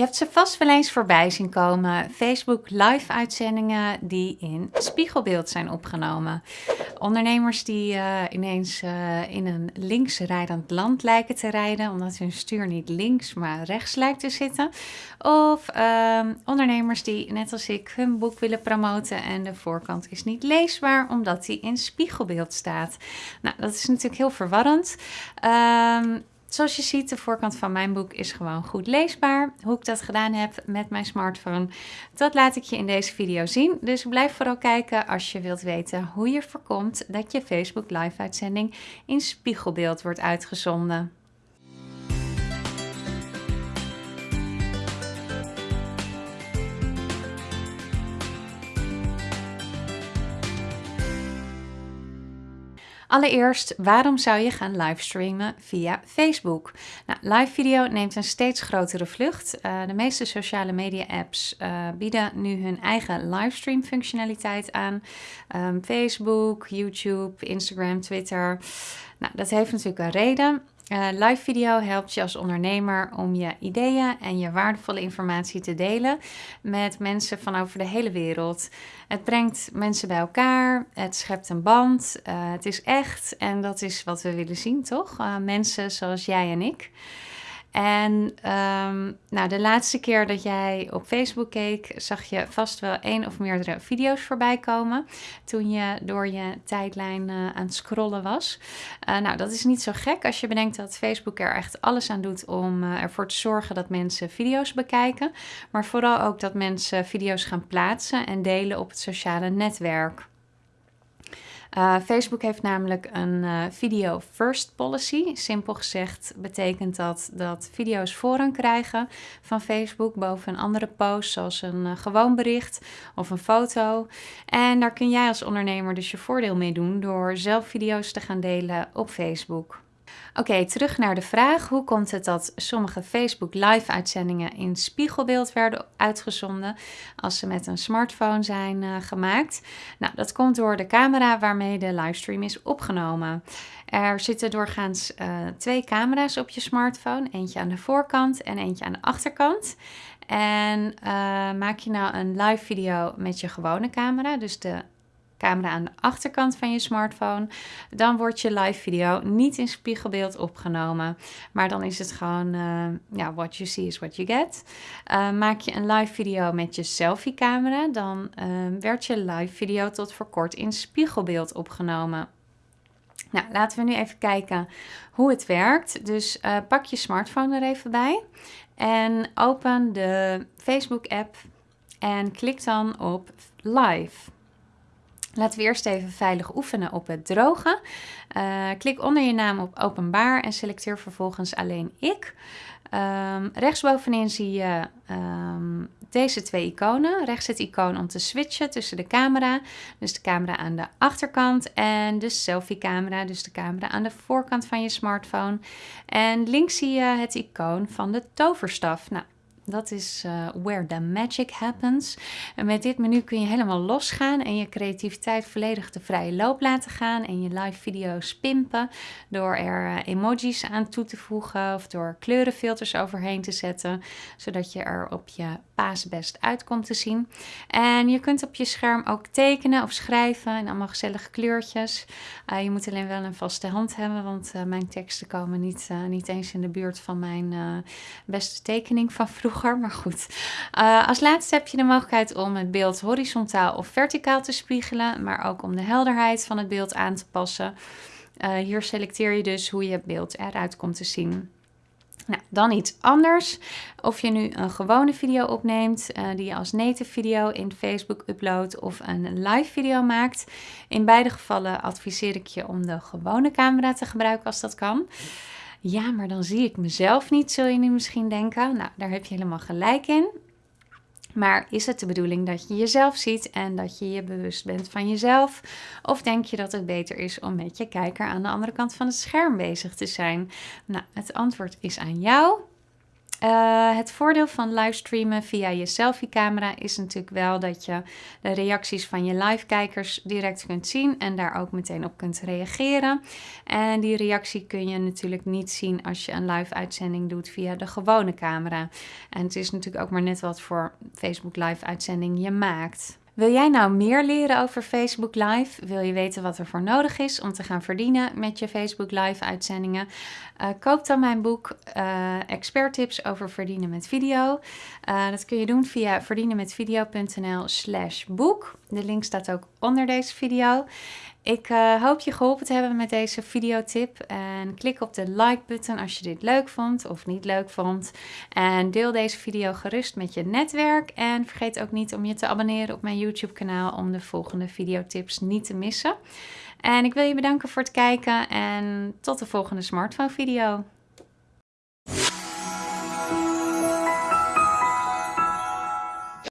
Je hebt ze vast wel eens voorbij zien komen. Facebook live uitzendingen die in spiegelbeeld zijn opgenomen. Ondernemers die uh, ineens uh, in een linksrijdend land lijken te rijden, omdat hun stuur niet links maar rechts lijkt te zitten. Of uh, ondernemers die, net als ik, hun boek willen promoten en de voorkant is niet leesbaar omdat die in spiegelbeeld staat. Nou, dat is natuurlijk heel verwarrend. Zoals je ziet, de voorkant van mijn boek is gewoon goed leesbaar. Hoe ik dat gedaan heb met mijn smartphone, dat laat ik je in deze video zien. Dus blijf vooral kijken als je wilt weten hoe je voorkomt dat je Facebook live uitzending in spiegelbeeld wordt uitgezonden. Allereerst, waarom zou je gaan livestreamen via Facebook? Nou, live video neemt een steeds grotere vlucht. Uh, de meeste sociale media apps uh, bieden nu hun eigen livestream functionaliteit aan. Um, Facebook, YouTube, Instagram, Twitter. Nou, dat heeft natuurlijk een reden. Uh, live video helpt je als ondernemer om je ideeën en je waardevolle informatie te delen met mensen van over de hele wereld. Het brengt mensen bij elkaar, het schept een band, uh, het is echt en dat is wat we willen zien, toch? Uh, mensen zoals jij en ik. En um, nou, de laatste keer dat jij op Facebook keek, zag je vast wel één of meerdere video's voorbij komen. Toen je door je tijdlijn uh, aan het scrollen was. Uh, nou, dat is niet zo gek als je bedenkt dat Facebook er echt alles aan doet om uh, ervoor te zorgen dat mensen video's bekijken. Maar vooral ook dat mensen video's gaan plaatsen en delen op het sociale netwerk. Uh, Facebook heeft namelijk een uh, video first policy. Simpel gezegd betekent dat dat video's voorrang krijgen van Facebook boven een andere post, zoals een uh, gewoon bericht of een foto. En daar kun jij als ondernemer dus je voordeel mee doen door zelf video's te gaan delen op Facebook. Oké, terug naar de vraag. Hoe komt het dat sommige Facebook live uitzendingen in spiegelbeeld werden uitgezonden als ze met een smartphone zijn uh, gemaakt? Nou, dat komt door de camera waarmee de livestream is opgenomen. Er zitten doorgaans uh, twee camera's op je smartphone. Eentje aan de voorkant en eentje aan de achterkant. En uh, maak je nou een live video met je gewone camera, dus de camera aan de achterkant van je smartphone, dan wordt je live video niet in spiegelbeeld opgenomen. Maar dan is het gewoon, uh, ja, what you see is what you get. Uh, maak je een live video met je selfie camera, dan uh, werd je live video tot voor kort in spiegelbeeld opgenomen. Nou, laten we nu even kijken hoe het werkt. Dus pak je smartphone er even bij en open de Facebook app en klik dan op live. Laten we eerst even veilig oefenen op het drogen. Uh, klik onder je naam op openbaar en selecteer vervolgens alleen ik. Um, rechtsbovenin zie je um, deze twee iconen. Rechts het icoon om te switchen tussen de camera, dus de camera aan de achterkant en de selfie camera, dus de camera aan de voorkant van je smartphone. En links zie je het icoon van de toverstaf. Nou, dat is uh, where the magic happens. En met dit menu kun je helemaal losgaan en je creativiteit volledig de vrije loop laten gaan. En je live video's pimpen door er uh, emojis aan toe te voegen of door kleurenfilters overheen te zetten. Zodat je er op je best uit komt te zien. En je kunt op je scherm ook tekenen of schrijven in allemaal gezellige kleurtjes. Uh, je moet alleen wel een vaste hand hebben, want mijn teksten komen niet, niet eens in de buurt van mijn beste tekening van vroeger. Maar goed. Als laatste heb je de mogelijkheid om het beeld horizontaal of verticaal te spiegelen. Maar ook om de helderheid van het beeld aan te passen. Hier selecteer je dus hoe je beeld eruit komt te zien. Nou, dan iets anders. Of je nu een gewone video opneemt uh, die je als native video in Facebook uploadt of een live video maakt. In beide gevallen adviseer ik je om de gewone camera te gebruiken als dat kan. Ja, maar dan zie ik mezelf niet, zul je nu misschien denken. Nou, daar heb je helemaal gelijk in. Maar is het de bedoeling dat je jezelf ziet en dat je je bewust bent van jezelf? Of denk je dat het beter is om met je kijker aan de andere kant van het scherm bezig te zijn? Nou, het antwoord is aan jou. Uh, het voordeel van livestreamen via je selfie-camera is natuurlijk wel dat je de reacties van je live-kijkers direct kunt zien en daar ook meteen op kunt reageren. En die reactie kun je natuurlijk niet zien als je een live-uitzending doet via de gewone camera. En het is natuurlijk ook maar net wat voor Facebook Live-uitzending je maakt. Wil jij nou meer leren over Facebook Live? Wil je weten wat er voor nodig is om te gaan verdienen met je Facebook Live uitzendingen? Uh, koop dan mijn boek uh, Expert Tips over verdienen met video. Uh, dat kun je doen via verdienenmetvideo.nl slash boek. De link staat ook onder deze video. Ik uh, hoop je geholpen te hebben met deze videotip. En klik op de like-button als je dit leuk vond of niet leuk vond. En deel deze video gerust met je netwerk. En vergeet ook niet om je te abonneren op mijn YouTube-kanaal om de volgende videotips niet te missen. En ik wil je bedanken voor het kijken en tot de volgende smartphone video.